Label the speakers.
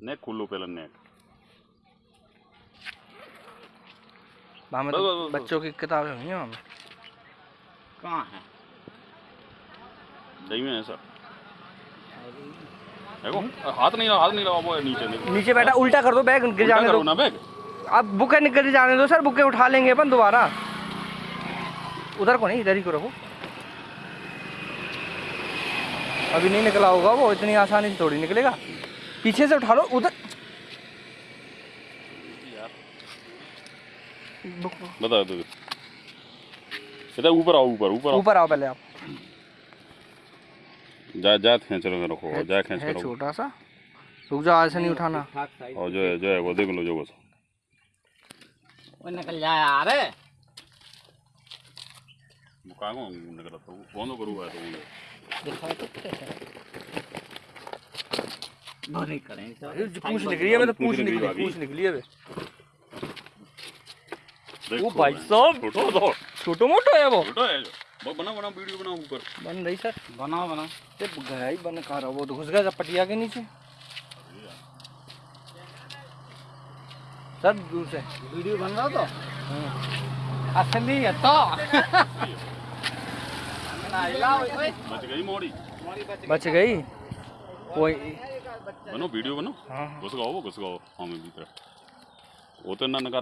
Speaker 1: नेक खोलो पहले नेक
Speaker 2: वहाँ में तो बच्चों की किताबें हुई हैं वहाँ
Speaker 3: कहाँ है?
Speaker 1: सही में ऐसा देखो हाथ नहीं हाथ नहीं लगा वो है नीचे देखो।
Speaker 2: नीचे बैठा उल्टा कर दो बैग गिर जाने दो।
Speaker 1: ना बैग।
Speaker 2: अब बुके निकल जाने दो सर बुके उठा लेंगे अपन दोबारा। उधर को नहीं इधर ही को रखो। अभी नहीं निकला होगा वो इतनी आसानी से थोड़ी निकलेगा। पीछे से उठा लो उधर।
Speaker 1: बता दो। इधर ऊपर आओ ऊपर ऊपर आओ।
Speaker 2: ऊपर आओ पहले आप।
Speaker 1: जा जा खींच रहे रखो। जा खींच
Speaker 2: है
Speaker 1: कर
Speaker 2: छोटा सा रुक जाओ ऐसे नहीं उठाना।
Speaker 1: और जो है जो है वो देख लो जो बस।
Speaker 3: वो निकल जाए यार।
Speaker 1: को निकला कौन करूँगा तो
Speaker 3: दिखाओ तो कैसे नहीं करें
Speaker 2: पूछ निकली है मैं तो
Speaker 1: पूंछ
Speaker 2: पूछ
Speaker 1: निकली
Speaker 2: निकली पूछ निकली है। बे। भाई साहब।
Speaker 1: छोटो तो।
Speaker 2: मोटो है वो।
Speaker 1: छोटो है बना बना वीडियो बनाओ ऊपर।
Speaker 2: बन रही सर।
Speaker 3: बनाओ बनाओ।
Speaker 2: ये गया ही बन खा रहा वो तो घुस गया पटिया के नीचे। सर दूर से।
Speaker 3: वीडियो बन रहा तो। असली है तो।
Speaker 1: बच गई मोड़ी।
Speaker 2: बच गई? कोई
Speaker 1: बनो वीडियो बनो।
Speaker 2: हाँ हाँ।
Speaker 1: घुस गाओ वो घुस गाओ हमें भीतर वो तो ना नका